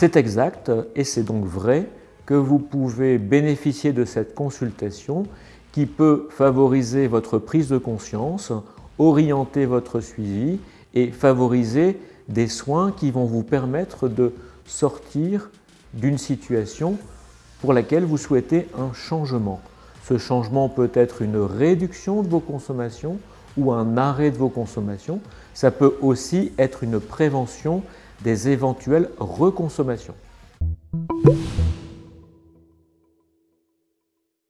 C'est exact et c'est donc vrai que vous pouvez bénéficier de cette consultation qui peut favoriser votre prise de conscience, orienter votre suivi et favoriser des soins qui vont vous permettre de sortir d'une situation pour laquelle vous souhaitez un changement. Ce changement peut être une réduction de vos consommations ou un arrêt de vos consommations. Ça peut aussi être une prévention des éventuelles reconsommations.